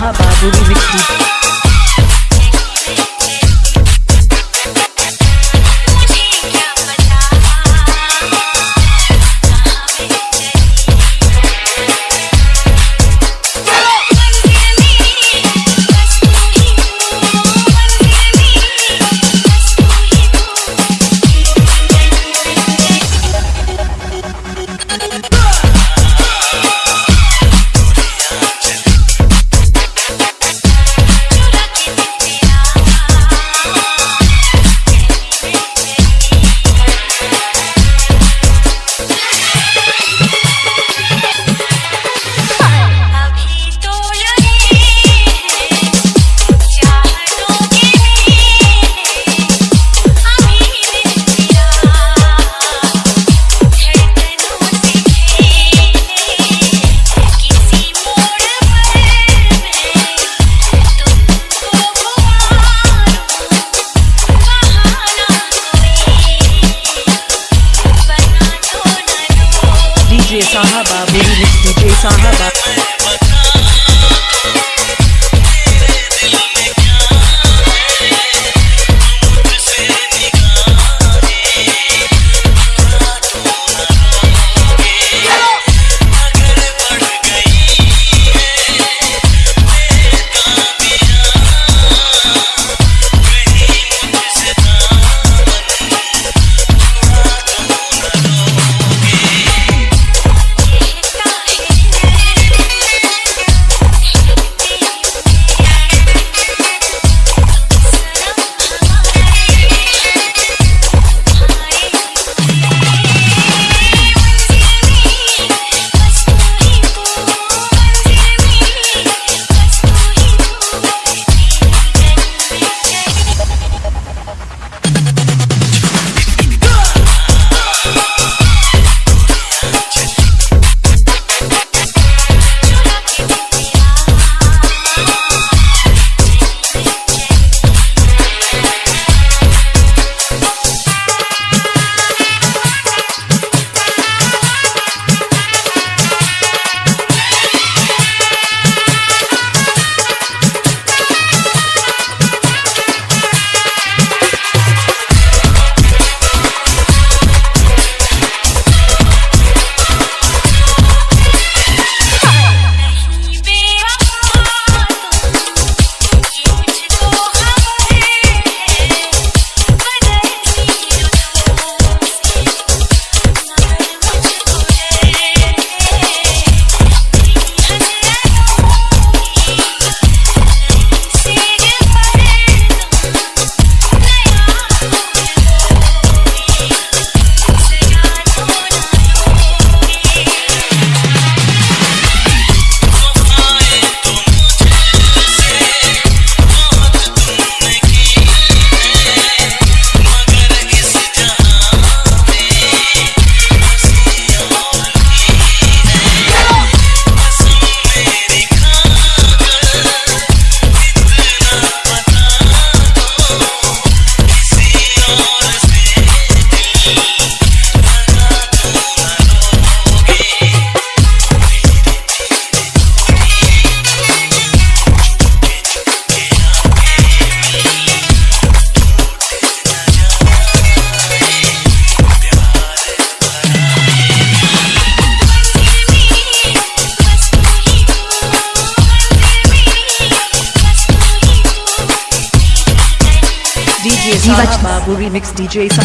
बाबू भी मिट्टी। DJ Divach Babu remix DJ Sa